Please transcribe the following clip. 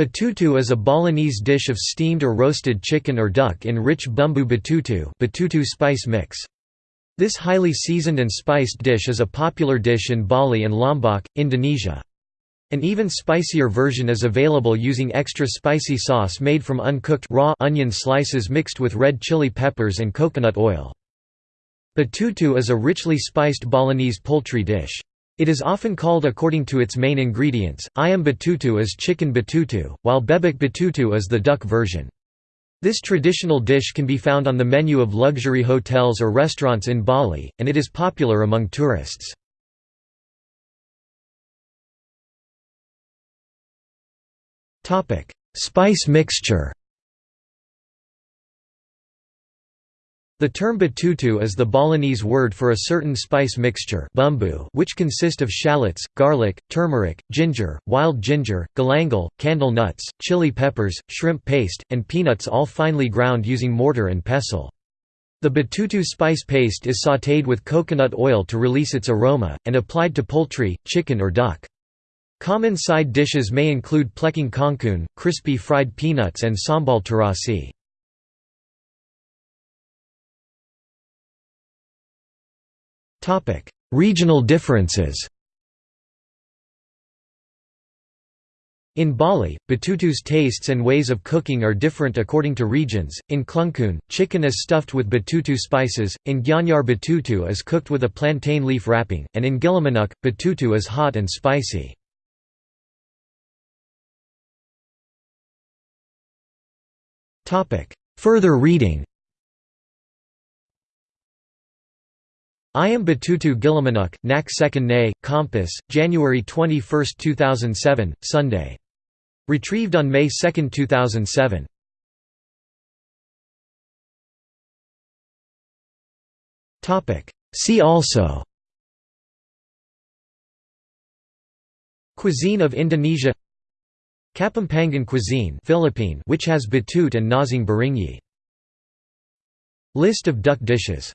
Betutu is a Balinese dish of steamed or roasted chicken or duck in rich bumbu betutu, betutu spice mix. This highly seasoned and spiced dish is a popular dish in Bali and Lombok, Indonesia. An even spicier version is available using extra spicy sauce made from uncooked raw onion slices mixed with red chili peppers and coconut oil. Betutu is a richly spiced Balinese poultry dish. It is often called according to its main ingredients, ayam betutu is chicken betutu, while bebek betutu is the duck version. This traditional dish can be found on the menu of luxury hotels or restaurants in Bali, and it is popular among tourists. Spice mixture The term betutu is the Balinese word for a certain spice mixture which consist of shallots, garlic, turmeric, ginger, wild ginger, galangal, candle nuts, chili peppers, shrimp paste, and peanuts all finely ground using mortar and pestle. The betutu spice paste is sautéed with coconut oil to release its aroma, and applied to poultry, chicken or duck. Common side dishes may include plecing kangkung, crispy fried peanuts and sambal terasi. Regional differences In Bali, betutu's tastes and ways of cooking are different according to regions. In Klungkung, chicken is stuffed with betutu spices, in Gianyar betutu is cooked with a plantain leaf wrapping, and in Gilimanuk, betutu is hot and spicy. Further reading Ayam Betutu Gilimanuk, Nak Second Nay, Kompas, January 21, 2007, Sunday. Retrieved on May 2, 2007. See also Cuisine of Indonesia Kapampangan cuisine Philippine which has batut and nasi goreng. List of duck dishes